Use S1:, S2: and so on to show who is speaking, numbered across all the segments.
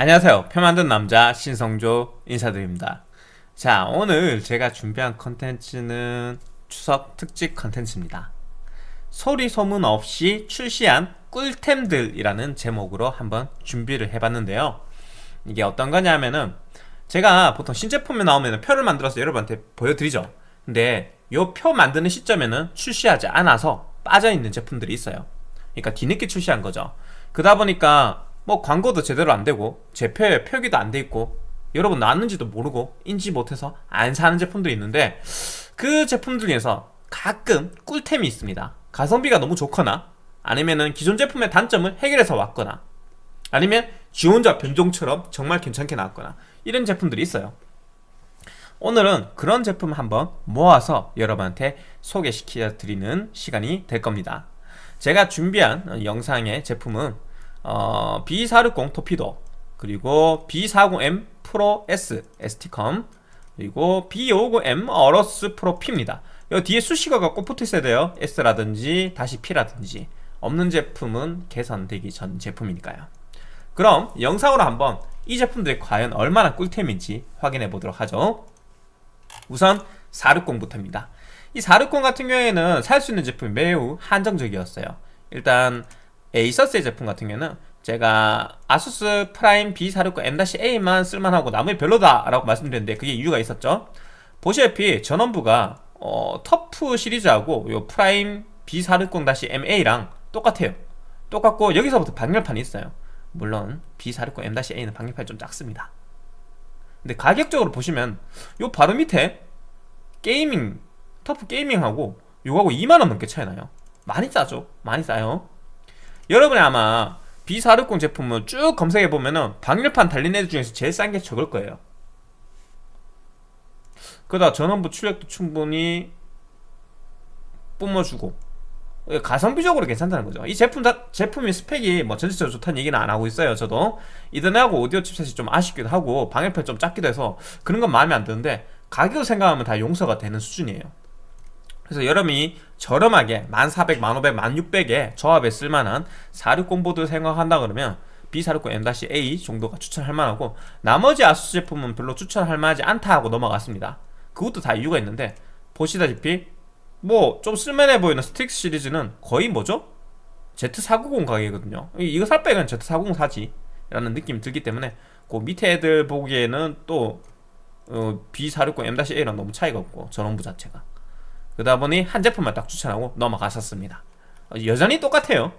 S1: 안녕하세요. 표 만든 남자 신성조 인사드립니다. 자 오늘 제가 준비한 컨텐츠는 추석 특집 컨텐츠입니다. 소리 소문 없이 출시한 꿀템들이라는 제목으로 한번 준비를 해봤는데요. 이게 어떤 거냐면은 제가 보통 신제품이 나오면 표를 만들어서 여러분한테 보여드리죠. 근데 요표 만드는 시점에는 출시하지 않아서 빠져있는 제품들이 있어요. 그러니까 뒤늦게 출시한 거죠. 그러다 보니까 뭐 광고도 제대로 안 되고 제표에 표기도 안 돼 있고 여러분 나왔는지도 모르고 인지 못해서 안 사는 제품들이 있는데 그 제품 중에서 가끔 꿀템이 있습니다. 가성비가 너무 좋거나 아니면은 기존 제품의 단점을 해결해서 왔거나 아니면 지원자 변종처럼 정말 괜찮게 나왔거나 이런 제품들이 있어요. 오늘은 그런 제품 한번 모아서 여러분한테 소개시켜 드리는 시간이 될 겁니다. 제가 준비한 영상의 제품은 어, B460 토피도 그리고 B40M 프로 S ST컴 그리고 B550M 어러스 프로 P입니다. 여 뒤에 수식어가 꼭 붙어 있어야 돼요. S라든지 다시 P라든지. 없는 제품은 개선되기 전 제품이니까요. 그럼 영상으로 한번 이 제품들이 과연 얼마나 꿀템인지 확인해 보도록 하죠. 우선 460부터입니다. 이 460 같은 경우에는 살 수 있는 제품이 매우 한정적이었어요. 일단 ASUS의 제품 같은 경우는 제가 아수스 Prime B460 M-A만 쓸만하고 나머지 별로다 라고 말씀드렸는데 그게 이유가 있었죠. 보시다시피 전원부가 어, TUF 시리즈하고 요 Prime B460-MA랑 똑같아요. 똑같고 여기서부터 방열판이 있어요. 물론 B460 M-A는 방열판이 좀 작습니다. 근데 가격적으로 보시면 요 바로 밑에 Gaming TUF Gaming하고 요거하고 2만원 넘게 차이 나요. 많이 싸죠. 많이 싸요 여러분이 아마 B460 제품을 쭉 검색해보면은 방열판 달린 애들 중에서 제일 싼 게 저걸 거예요. 그러다 전원부 출력도 충분히 뿜어주고 가성비적으로 괜찮다는 거죠. 이 제품 다, 제품의 스펙이 뭐 전체적으로 좋다는 얘기는 안 하고 있어요 저도. 이더넷하고 오디오 칩셋이 좀 아쉽기도 하고 방열판 좀 작기도 해서 그런 건 마음에 안 드는데 가격을 생각하면 다 용서가 되는 수준이에요 그래서 여러분이 저렴하게 1400, 1500, 1600에 조합에 쓸만한 460 보드 생각한다 그러면 B460 M-A 정도가 추천할 만하고 나머지 아수스 제품은 별로 추천할 만하지 않다 하고 넘어갔습니다. 그것도 다 이유가 있는데 보시다시피 뭐 좀 쓸만해 보이는 Strix 시리즈는 거의 뭐죠? Z490 가격이거든요. 이거 살 바에는 Z490 사지 라는 느낌이 들기 때문에 그 밑에 애들 보기에는 또 어, B460 M-A랑 너무 차이가 없고 전원부 자체가 그러다 보니 한 제품만 딱 추천하고 넘어갔었습니다. 여전히 똑같아요.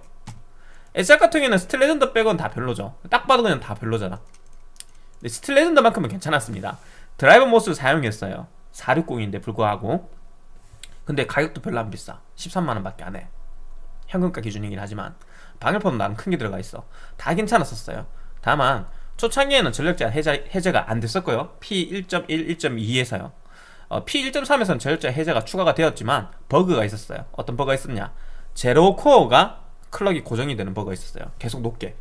S1: ASRock 같은 경우에는 Steel Legend 빼곤 다 별로죠. 딱 봐도 그냥 다 별로잖아. 근데 Steel Legend만큼은 괜찮았습니다. driver MOS를 사용했어요. 460인데 불구하고. 근데 가격도 별로 안 비싸. 13만원 밖에 안해. 현금가 기준이긴 하지만. 방열판도 나름 큰 게 들어가 있어. 다 괜찮았었어요. 다만 초창기에는 전력 제한 해제, 해제가 안 됐었고요. P1.1, 1.2에서요 어, P1.3에서는 전력 제한 해제가 추가가 되었지만 버그가 있었어요. 어떤 버그가 있었냐? 제로 코어가 클럭이 고정이 되는 버그가 있었어요. 계속 높게.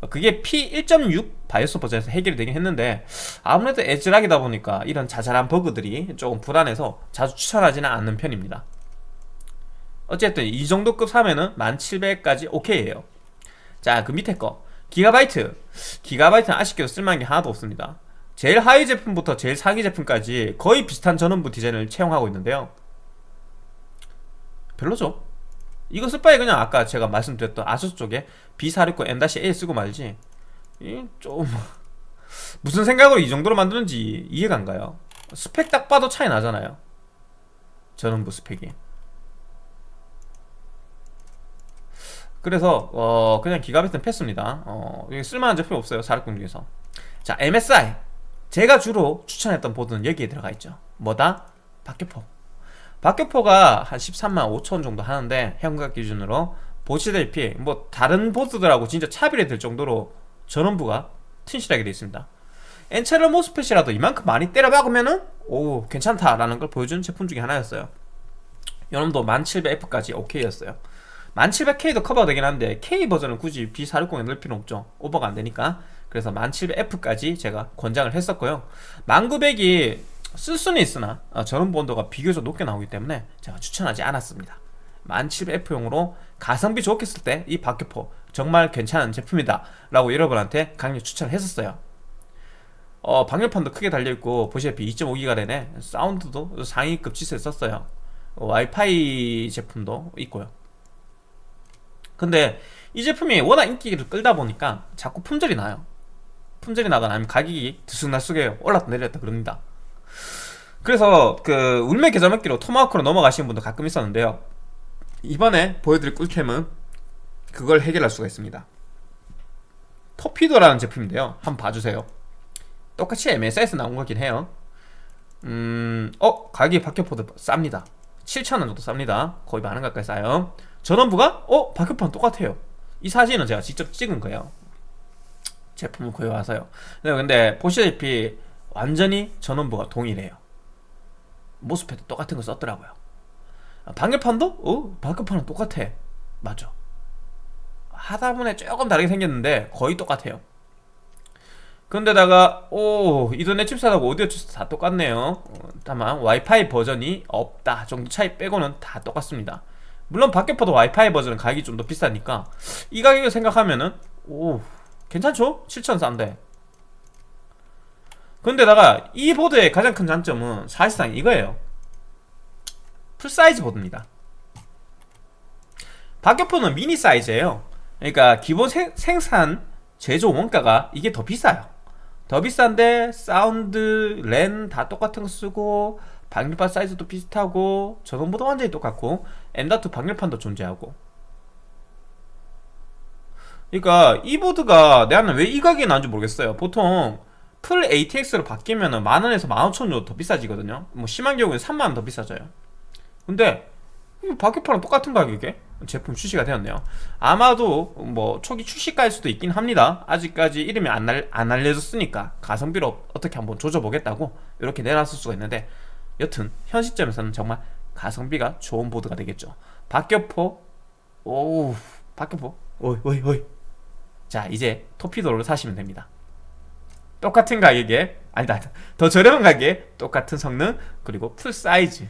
S1: 어, 그게 P1.6 바이오스 버전에서 해결이 되긴 했는데 아무래도 에즈락이다 보니까 이런 자잘한 버그들이 조금 불안해서 자주 추천하지는 않는 편입니다. 어쨌든 이 정도급 사면은 1700까지 오케이에요. 자 그 밑에 거. 기가바이트. 기가바이트는 아쉽게도 쓸만한 게 하나도 없습니다 제일 하위 제품부터 제일 상위 제품까지 거의 비슷한 전원부 디자인을 채용하고 있는데요. 별로죠. 이거 쓸 바에 그냥 아까 제가 말씀드렸던 아수스 쪽에 B469 M-A 쓰고 말지. 좀 무슨 생각으로 이 정도로 만드는지 이해가 안 가요. 스펙 딱 봐도 차이 나잖아요. 전원부 스펙이. 그래서 어 그냥 기가비트는 패스입니다. 어 쓸만한 제품이 없어요. 460 중에서. 자 MSI 제가 주로 추천했던 보드는 여기에 들어가 있죠. 뭐다? 박격포. 박격포가 한 13만 5천 정도 하는데 현금가 기준으로 보시다시피 뭐 다른 보드들하고 진짜 차별이 될 정도로 전원부가 튼실하게 되어 있습니다. 엔체럴 모스펫이라도 이만큼 많이 때려 박으면은 오 괜찮다라는 걸 보여주는 제품 중에 하나였어요. 요놈도 1700F까지 오케이였어요. 1700K도 커버가 되긴 한데 K 버전은 굳이 B460에 넣을 필요는 없죠. 오버가 안되니까 그래서 1700F까지 제가 권장을 했었고요. 1900이 쓸 수는 있으나 어, 전원 본도가 비교적 높게 나오기 때문에 제가 추천하지 않았습니다. 1700F용으로 가성비 좋게 쓸 때 이 박격포 정말 괜찮은 제품이다 라고 여러분한테 강력 추천을 했었어요. 어, 방열판도 크게 달려있고 보시다시피 2.5기가 되네 사운드도 상위급 치수에 썼어요. 어, 와이파이 제품도 있고요. 근데 이 제품이 워낙 인기를 끌다 보니까 자꾸 품절이 나요 품절이 나거나 아니면 가격이 들쑥날쑥해요 올랐다 내렸다 그럽니다. 그래서 그 울매 계좌먹기로 토마호크로 넘어가시는 분도 가끔 있었는데요. 이번에 보여드릴 꿀템은 그걸 해결할 수가 있습니다. 토피도라는 제품인데요. 한번 봐주세요. 똑같이 MS에서 나온 거긴 해요. 음... 어? 가격이 박격포도 쌉니다. 7,000원 정도 쌉니다. 거의 만원 가까이 싸요. 전원부가? 어? 박격포는 똑같아요. 이 사진은 제가 직접 찍은 거예요 제품을 구해와서요. 네, 근데 보시다시피 완전히 전원부가 동일해요. 모스패드 똑같은 거 썼더라고요. 방열판도? 어? 방열판은 똑같아. 맞아. 하다보니 조금 다르게 생겼는데 거의 똑같아요. 근데다가 오 이더넷 칩셋하고 오디오 칩셋 다 똑같네요. 어, 다만 와이파이 버전이 없다 정도 차이 빼고는 다 똑같습니다. 물론 박격포도 와이파이 버전은 가격이 좀 더 비싸니까 이 가격을 생각하면은 오 괜찮죠? 7천 싼데. 근데다가 이 보드의 가장 큰 장점은 사실상 이거예요. Full size 보드입니다. 박격포는 미니 사이즈예요. 그러니까 기본 생, 생산 제조 원가가 이게 더 비싸요. 더 비싼데 사운드, 랜 다 똑같은 거 쓰고 방열판 사이즈도 비슷하고 전원부도 완전히 똑같고 M.2 방열판도 존재하고 그러니까 이 보드가 내가는 왜 이 가격에 나온지 모르겠어요. 보통 풀 ATX로 바뀌면 만원에서 만오천 정도 더 비싸지거든요. 뭐 심한 경우에는 3만원 더 비싸져요. 근데 박격포랑 똑같은 가격에 제품 출시가 되었네요. 아마도 뭐 초기 출시가일 수도 있긴 합니다. 아직까지 이름이 안, 알, 안 알려졌으니까 가성비로 어떻게 한번 조져보겠다고 이렇게 내놨을 수가 있는데 여튼 현 시점에서는 정말 가성비가 좋은 보드가 되겠죠. 박격포 오우 박격포. 오이 오이 오이 자 이제 Torpedo를 사시면 됩니다. 똑같은 가격에 아니다 더 저렴한 가격에 똑같은 성능 그리고 full size.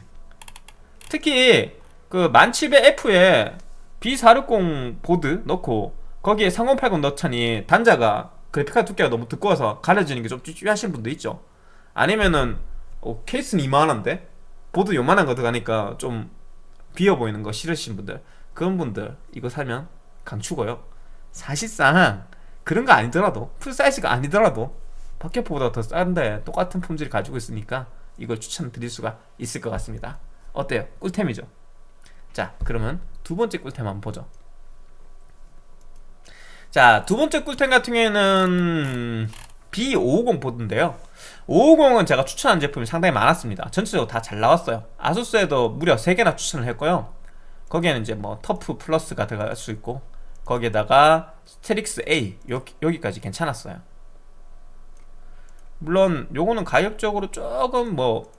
S1: 특히 그 1700F에 B460 보드 넣고 거기에 3080 넣자니 단자가 그래픽카드 두께가 너무 두꺼워서 가려지는 게좀 찝찝하신 분도 있죠. 아니면은 어, 케이스는 이만한데? 보드 요만한 거 들어가니까 좀 비어 보이는 거 싫으신 분들 그런 분들 이거 사면 강추고요 사실상 그런 거 아니더라도 풀사이즈가 아니더라도 박격포보다 더 싼데 똑같은 품질 가지고 있으니까 이걸 추천드릴 수가 있을 것 같습니다. 어때요? 꿀템이죠? 자 그러면 두 번째 꿀템 한번 보죠. 자 두번째 꿀템 같은 경우에는 B550 보드인데요. 550은 제가 추천한 제품이 상당히 많았습니다. 전체적으로 다 잘 나왔어요. ASUS에도 무려 3개나 추천을 했고요. 거기에는 이제 뭐 TUF Plus가 들어갈 수 있고 거기에다가 STRIX A 여기, 여기까지 괜찮았어요. 물론 요거는 가격적으로 조금 뭐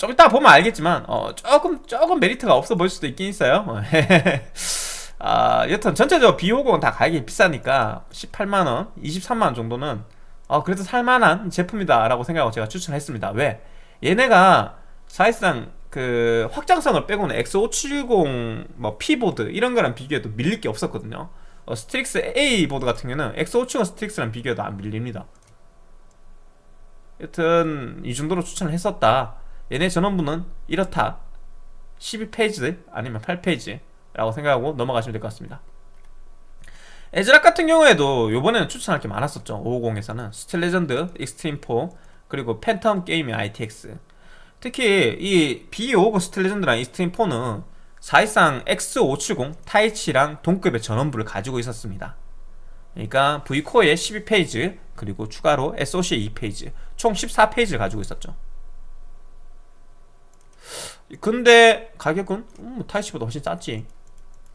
S1: 좀 이따 보면 알겠지만 어, 조금 조금 메리트가 없어 보일 수도 있긴 있어요. 아, 여튼 전체적으로 비오공은 다 가격이 비싸니까 18만원, 23만원 정도는 어, 그래도 살만한 제품이다 라고 생각하고 제가 추천했습니다. 왜? 얘네가 사실상 그 확장성을 빼고는 X570 뭐 P보드 이런 거랑 비교해도 밀릴 게 없었거든요. 어, STRIX A 보드 같은 경우는 X570 STRIX랑 비교해도 안 밀립니다. 여튼 이 정도로 추천을 했었다. 얘네 전원부는 이렇다. 12 phase 아니면 8 phase 라고 생각하고 넘어가시면 될 것 같습니다. ASRock 같은 경우에도 요번에는 추천할 게 많았었죠. 550에서는 Steel Legend, Extreme4 그리고 Phantom Gaming ITX 특히 이 B550 Steel Legend랑 Extreme4는 사실상 X570 Taichi랑 동급의 전원부를 가지고 있었습니다. 그러니까 Vcore에 12 phase 그리고 추가로 SOC에 2 phase 총 14 phase를 가지고 있었죠. 근데 가격은 음, Taichi보다 훨씬 쌌지.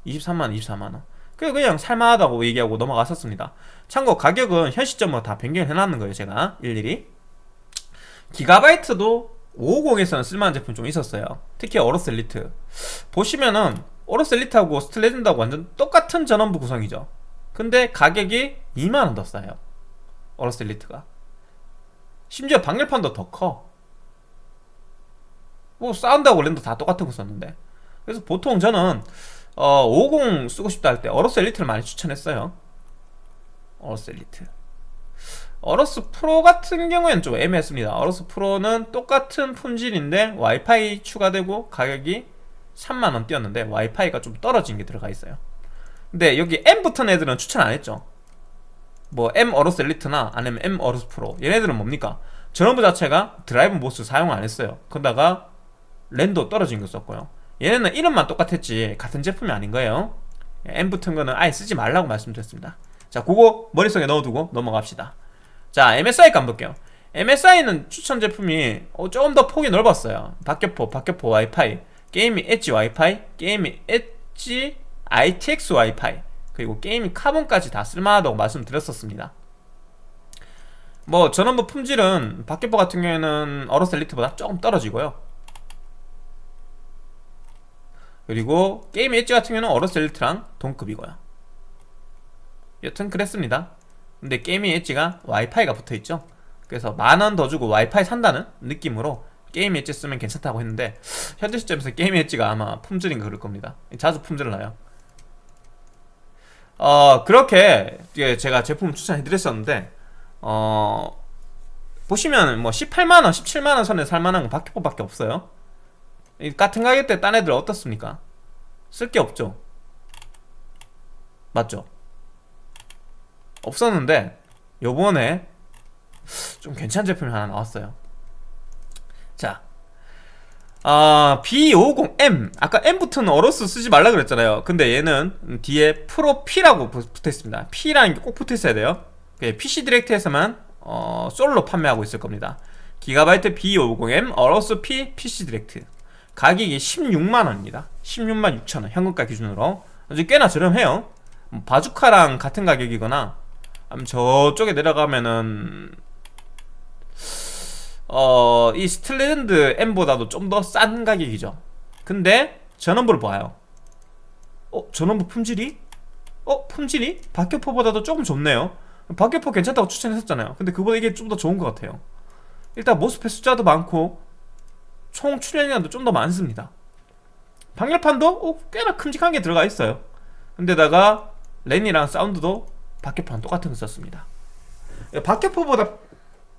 S1: 23만원 24만원. 그래 그냥 살만하다고 얘기하고 넘어갔었습니다. 참고 가격은 현 시점으로 다 변경을 해놨는 거예요 제가. 일일이. GIGABYTE도 550에서는 쓸만한 제품 좀 있었어요. 특히 AORUS Elite. 보시면은 AORUS Elite하고 Steel Legend하고 완전 똑같은 전원부 구성이죠. 근데 가격이 2만원 더 싸요. AORUS Elite가. 심지어 방열판도 더 커. 뭐 사운드하고 랜도 다 똑같은 거 썼는데. 그래서 보통 저는 어, 50 쓰고 싶다 할 때 AORUS Elite를 많이 추천했어요. AORUS Elite AORUS Pro 같은 경우에는 좀 애매했습니다. AORUS Pro는 똑같은 품질인데 와이파이 추가되고 가격이 3만원 뛰었는데 와이파이가 좀 떨어진 게 들어가 있어요. 근데 여기 M 붙은 애들은 추천 안 했죠. 뭐 M 어로스 엘리트나 아니면 M AORUS Pro. 얘네들은 뭡니까? 전원부 자체가 Drive MOS 사용 안 했어요. 그러다가 랜도 떨어진 거 썼고요. 얘네는 이름만 똑같았지 같은 제품이 아닌 거예요. M 붙은 거는 아예 쓰지 말라고 말씀드렸습니다. 자 그거 머릿속에 넣어두고 넘어갑시다 자 MSI 가 한번 볼게요. MSI는 추천 제품이 어, 조금 더 폭이 넓었어요. 박격포, 박격포 와이파이 Gaming Edge 와이파이 Gaming Edge ITX 와이파이 그리고 Gaming Carbon까지 다 쓸만하다고 말씀드렸었습니다. 뭐 전원부 품질은 박격포 같은 경우에는 AORUS Elite보다 조금 떨어지고요. 그리고 게임 엣지 같은 경우는 AORUS Elite랑 동급이고요. 여튼 그랬습니다 근데 게임의 엣지가 와이파이가 붙어있죠. 그래서 만 원 더 주고 와이파이 산다는 느낌으로 게임 엣지 쓰면 괜찮다고 했는데 현재 시점에서 게임 엣지가 아마 품질인 가 그럴 겁니다. 자주 품질을 나요. 어 그렇게 제가 제품 추천해드렸었는데 어 보시면 뭐 18만원 17만원 선에 살만한 건 박격포밖에 없어요. 같은 가격대 딴 애들 어떻습니까? 쓸 게 없죠. 맞죠? 없었는데 요번에 좀 괜찮은 제품이 하나 나왔어요. 자 아, B50M 아까 M부터는 AORUS 쓰지 말라 그랬잖아요. 근데 얘는 뒤에 Pro P라고 붙어 있습니다. P라는 게 꼭 붙어 있어야 돼요. PC Direct에서만 어, 솔로 판매하고 있을 겁니다. GIGABYTE B550M AORUS P PC Direct. 가격이 16만원입니다. 16만 6천원 현금가 기준으로. 아주 꽤나 저렴해요. 뭐 바주카랑 같은 가격이거나 저쪽에 내려가면은 어, 이 Steel Legend M보다도 좀 더 싼 가격이죠 근데 전원부를 봐요 어? 전원부 품질이? 어? 품질이? 박격포보다도 조금 좋네요 박격포 괜찮다고 추천했었잖아요 근데 그보다 이게 좀 더 좋은 것 같아요 일단 MOSFET 숫자도 많고 총 출력량도 좀 더 많습니다 방열판도 어, 꽤나 큼직한 게 들어가 있어요 근데다가 랜이랑 사운드도 박격포랑 똑같은 거 썼습니다. 박격포보다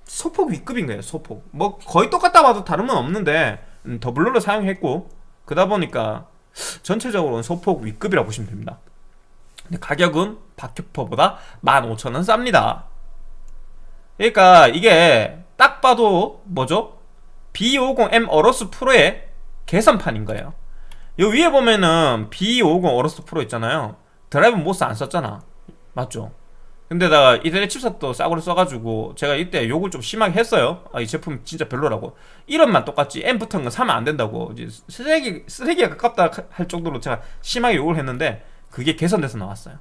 S1: 소폭 위급인 거예요 소폭. 뭐 거의 똑같다 봐도 다름은 없는데 음, 더블로를 사용했고 그러다 보니까 전체적으로는 소폭 위급이라고 보시면 됩니다. 근데 가격은 박격포보다 15,000원 쌉니다. 그러니까 이게 딱 봐도 뭐죠? B50M 어로스 프로의 개선판인 거예요. 요 위에 보면은 B50 AORUS Pro 있잖아요. Drive MOS 안 썼잖아 맞죠? 근데다가 Ethernet chipset도 싸구려 써가지고 제가 이때 욕을 좀 심하게 했어요 아, 이 제품 진짜 별로라고 이름만 똑같지 M 붙은 거 사면 안 된다고 이제 쓰레기, 쓰레기에 가깝다 할 정도로 제가 심하게 욕을 했는데 그게 개선돼서 나왔어요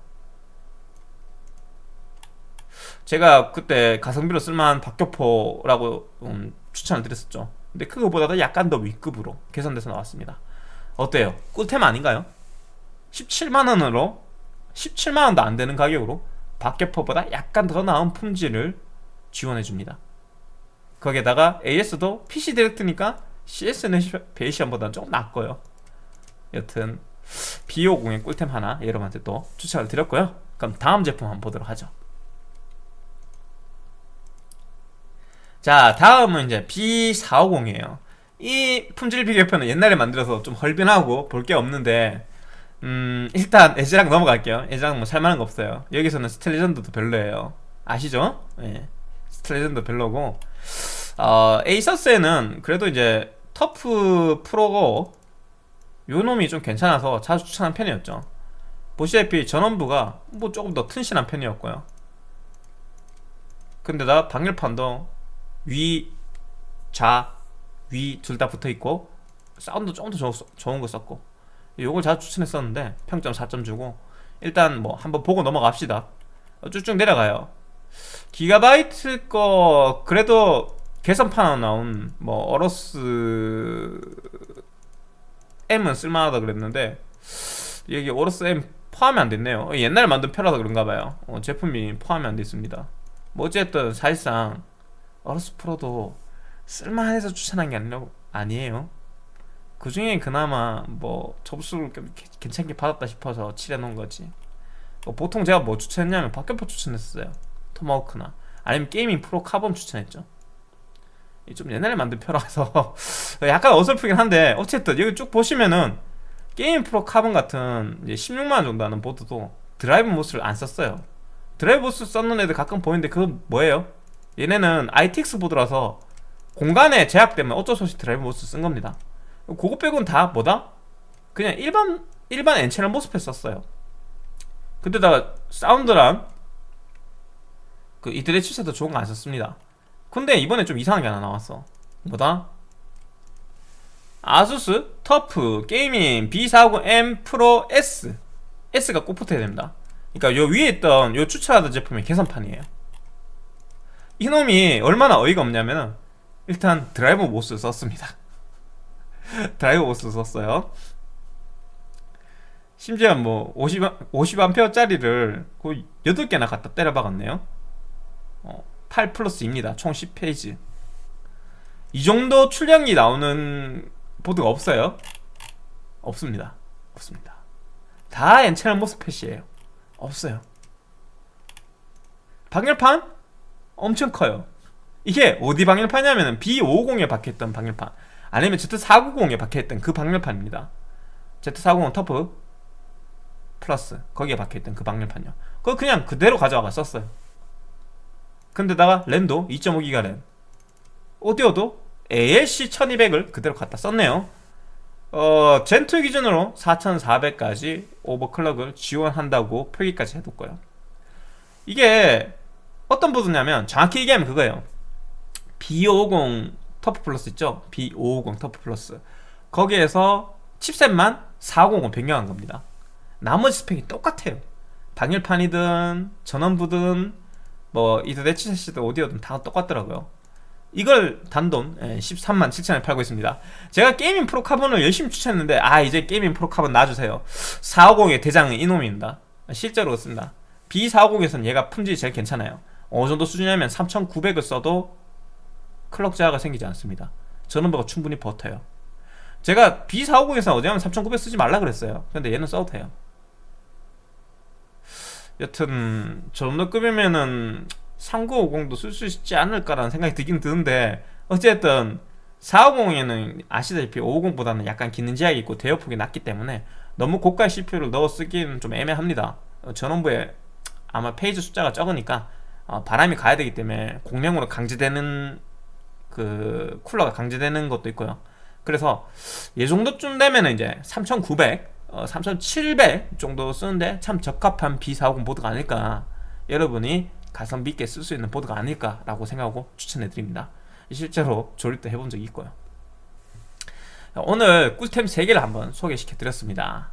S1: 제가 그때 가성비로 쓸만한 박격포라고 음, 추천을 드렸었죠 근데 그거보다도 약간 더 위급으로 개선돼서 나왔습니다 어때요? 꿀템 아닌가요? 17만원으로 17만원도 안되는 가격으로 박격포보다 약간 더 나은 품질을 지원해줍니다. 거기에다가 AS도 PC 디렉트니까 CS 네이션보다는 조금 낫고요. 여튼 B50의 꿀템 하나 여러분한테 또 추천을 드렸고요. 그럼 다음 제품 한번 보도록 하죠. 자 다음은 이제 B450이에요. 이 품질 비교표는 옛날에 만들어서 좀 헐빈하고 볼 게 없는데 음 일단 ASRock 넘어갈게요. ASRock 뭐 살만한 거 없어요. 여기서는 Steel Legend도 별로예요. 아시죠? 예. Steel Legend 별로고. 어, ASUS에는 그래도 이제 TUF Pro고 요 놈이 좀 괜찮아서 자주 추천한 편이었죠. 보시다시피 전원부가 뭐 조금 더 튼실한 편이었고요. 근데다 방열판도 위, 좌, 위 둘 다 붙어있고 사운드 조금 더 좋은 거 썼고 요걸 자주 추천했었는데 평점 4점 주고 일단 뭐 한번 보고 넘어갑시다. 쭉쭉 내려가요. 기가바이트 거 그래도 개선판 나온 뭐 AORUS M은 쓸만하다 그랬는데 여기 AORUS M 포함이 안 됐네요. 옛날에 만든 표라서 그런가봐요. 어, 제품이 포함이 안 됐습니다. 뭐 어쨌든 사실상 AORUS Pro도 쓸만해서 추천한 게 아니라, 아니에요 그 중에 그나마 뭐좀 개- 괜찮게 받았다 싶어서 칠해놓은 거지. 어, 보통 제가 뭐 추천했냐면 박격포 추천했어요. Tomahawk나. 아니면 Gaming Pro Carbon 추천했죠. 이좀 옛날에 만든 표라서 약간 어설프긴 한데 어쨌든 여기 쭉 보시면은 Gaming Pro Carbon 같은 이제 16만원 정도 하는 보드도 drive MOS를 안 썼어요. drive MOS 썼는 애들 가끔 보이는데 그건 뭐예요? 얘네는 ITX 보드라서 공간에 제약 때문에 어쩔 수 없이 drive MOS 쓴 겁니다 그거 빼고는 다 뭐다? 그냥 일반 일반 N-channel MOSFET 썼어요. 근데다가 사운드랑 그 이들의 칩셋도 좋은 거 안 썼습니다. 근데 이번에 좀 이상한 게 하나 나왔어. 뭐다? ASUS TUF Gaming B450M Pro S. S가 꼭 붙어야 됩니다. 그러니까 요 위에 있던 요 추천하던 제품이 개선판이에요. 이놈이 얼마나 어이가 없냐면은 일단 drive MOS 썼습니다 drive MOS 썼어요. 심지어 뭐 50, 50A짜리를 거의 8개나 갖다 때려 박았네요. 어, 8 플러스입니다. 총 10페이지. 이 정도 출력이 나오는 보드가 없어요. 없습니다. 없습니다. 다 엔채널 모스펫이에요. 없어요. 방열판? 엄청 커요. 이게 어디 방열판이냐면 B550에 박혀있던 방열판 아니면 Z490에 박혀있던 그 방열판입니다. Z490 터프 플러스 거기에 박혀있던 그 방열판이요. 그거 그냥 그대로 가져와가 썼어요. 근데다가 램도 2.5기가 램. 오디오도 ALC 1200을 그대로 갖다 썼네요. 어, 젠2 기준으로 4400까지 오버클럭을 지원한다고 표기까지 해뒀고요. 이게 어떤 보드냐면 정확히 얘기하면 그거예요. B550 터프 플러스 있죠? B550 터프 플러스. 거기에서 칩셋만 450 변경한 겁니다. 나머지 스펙이 똑같아요. 방열판이든 전원부든 뭐 이더넷 칩셋이든 오디오든 다 똑같더라고요. 이걸 단돈 13만 7천에 팔고 있습니다. 제가 Gaming Pro Carbon을 열심히 추천했는데 아 이제 Gaming Pro Carbon 놔주세요. 450의 대장은 이놈입니다. 실제로 그렇습니다. B450에서는 얘가 품질이 제일 괜찮아요. 어느 정도 수준이냐면 3900을 써도 클럭 저하가 생기지 않습니다. 전원부가 충분히 버텨요. 제가 B450에서 어제하면 3900 쓰지 말라 그랬어요. 근데 얘는 써도 돼요. 여튼 저 정도 급이면은 3950도 쓸 수 있지 않을까라는 생각이 들긴 드는데 어쨌든 450에는 아시다시피 550보다는 약간 기능 제약이 있고 대역폭이 낮기 때문에 너무 고가의 CPU를 넣어 쓰기는 좀 애매합니다. 어, 전원부에 아마 페이지 숫자가 적으니까 어, 바람이 가야 되기 때문에 공량으로 강제되는 그 쿨러가 강제되는 것도 있고요. 그래서 이 정도쯤 되면 이제 3900, 어, 3700 정도 쓰는데 참 적합한 B450 보드가 아닐까. 여러분이 가성비 있게 쓸 수 있는 보드가 아닐까라고 생각하고 추천해 드립니다. 실제로 조립도 해본 적이 있고요. 오늘 꿀템 3개를 한번 소개시켜 드렸습니다.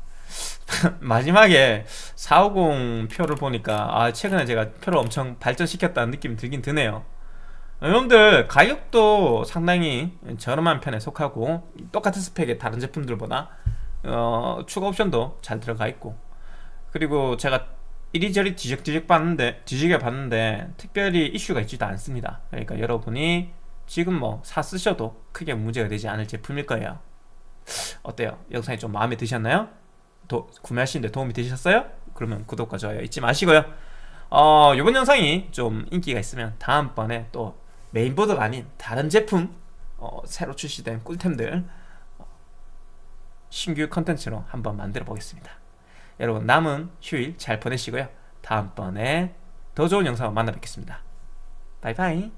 S1: 마지막에 450 표를 보니까 아 최근에 제가 표를 엄청 발전시켰다는 느낌이 들긴 드네요 여러분들 가격도 상당히 저렴한 편에 속하고 똑같은 스펙의 다른 제품들보다 어, 추가 옵션도 잘 들어가 있고 그리고 제가 이리저리 뒤적뒤적 봤는데 뒤지게 봤는데 특별히 이슈가 있지도 않습니다 그러니까 여러분이 지금 뭐 사 쓰셔도 크게 문제가 되지 않을 제품일 거예요 어때요? 영상이 좀 마음에 드셨나요? 도, 구매하시는데 도움이 되셨어요? 그러면 구독과 좋아요 잊지 마시고요 어, 이번 영상이 좀 인기가 있으면 다음번에 또 메인보드가 아닌 다른 제품 어, 새로 출시된 꿀템들 어, 신규 컨텐츠로 한번 만들어 보겠습니다. 여러분 남은 휴일 잘 보내시고요. 다음번에 더 좋은 영상으로 만나 뵙겠습니다. 바이바이